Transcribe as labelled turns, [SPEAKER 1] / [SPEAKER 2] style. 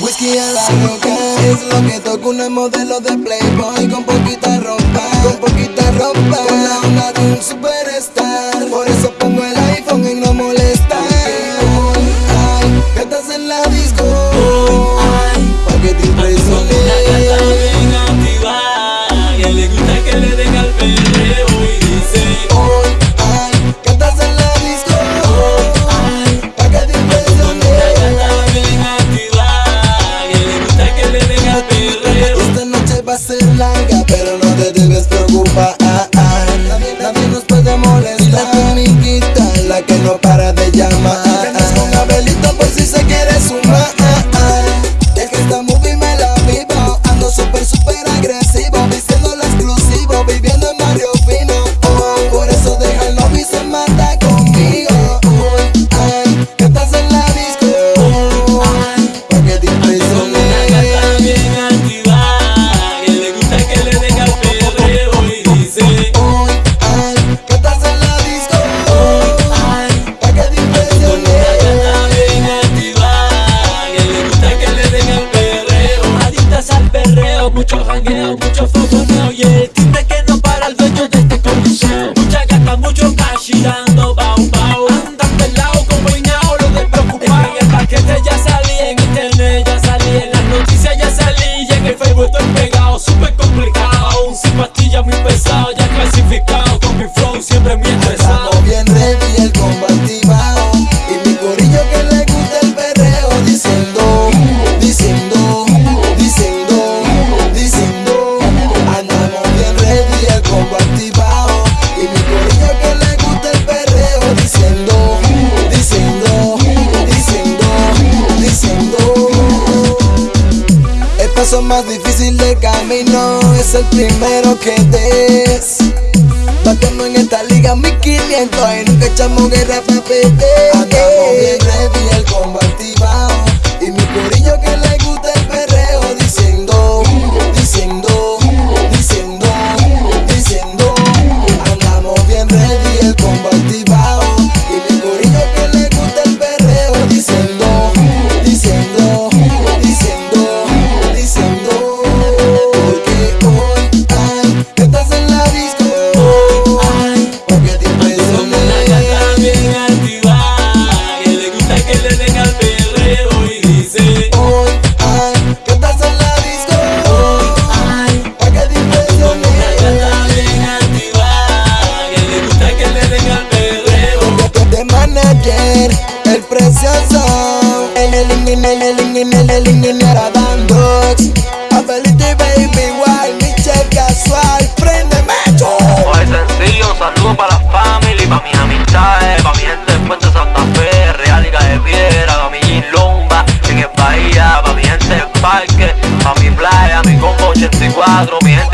[SPEAKER 1] Whisky a la roca es lo que toca una modelo de playboy con poquita ropa. Con molesta. La comiquita, la que no para de llamar. Que con Abelito por si se quiere sumar.
[SPEAKER 2] jangueo, mucho jangueo, mucho fogoneo,
[SPEAKER 1] yeah. paso más difícil del camino. Es el primero que des. Batiendo en esta liga 1500 y nunca echamos guerra para perder. El precioso. El el el A Felipe Baby Wild, Michelle Casual Préndeme yo
[SPEAKER 3] Oye sencillo, saludo para la family Pa' mis amistades, pa' mi gente de Puente Santa Fe Realica de Piedra, pa' mi Gilomba En el Bahía, pa' mi gente del Parque Pa' mi playa, mi combo 84, mi gente